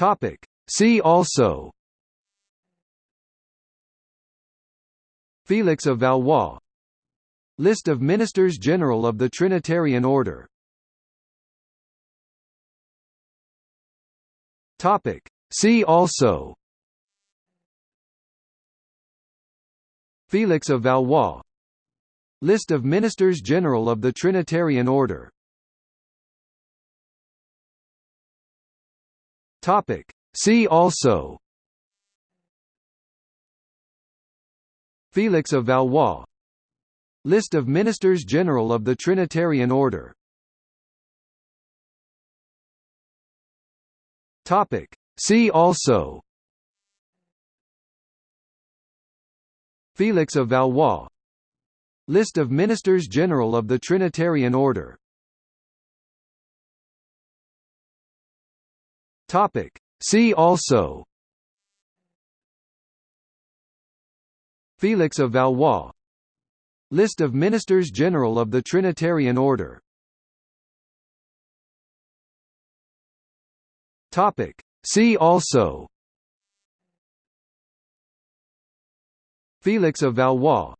Topic. See also Felix of Valois List of Ministers General of the Trinitarian Order Topic. See also Felix of Valois List of Ministers General of the Trinitarian Order Topic. See also. Felix of Valois. List of Ministers General of the Trinitarian Order. Topic. See also. Felix of Valois. List of Ministers General of the Trinitarian Order Topic. See also. Felix of Valois. List of Ministers General of the Trinitarian Order. Topic. See also. Felix of Valois.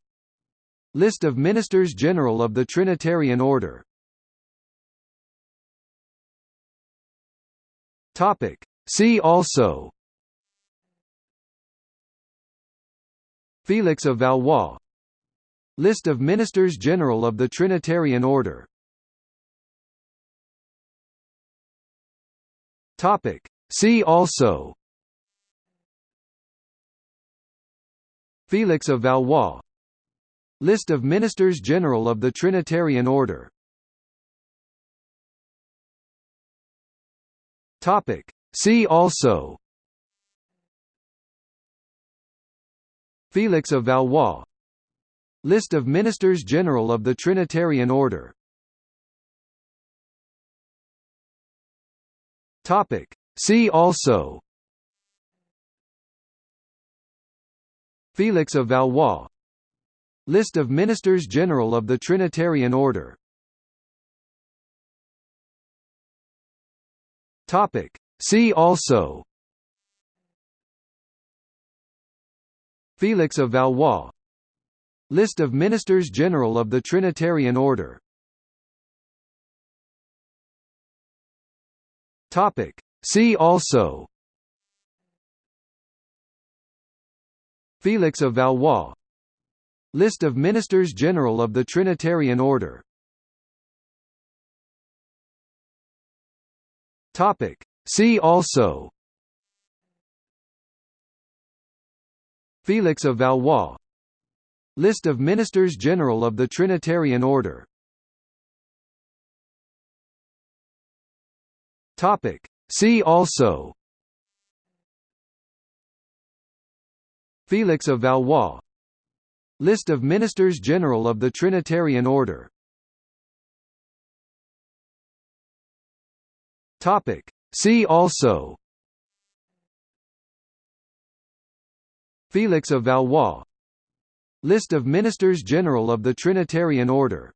List of Ministers General of the Trinitarian Order Topic. See also. Felix of Valois. List of Ministers General of the Trinitarian Order. Topic. See also. Felix of Valois. List of Ministers General of the Trinitarian Order Topic. See also. Felix of Valois. List of Ministers General of the Trinitarian Order. Topic. See also. Felix of Valois. List of Ministers General of the Trinitarian Order Topic. See also. Felix of Valois. List of Ministers General of the Trinitarian Order. Topic. See also. Felix of Valois. List of Ministers General of the Trinitarian Order Topic. See also. Felix of Valois. List of Ministers General of the Trinitarian Order. Topic. See also. Felix of Valois. List of Ministers General of the Trinitarian Order Topic. See also. Felix of Valois. List of Ministers General of the Trinitarian Order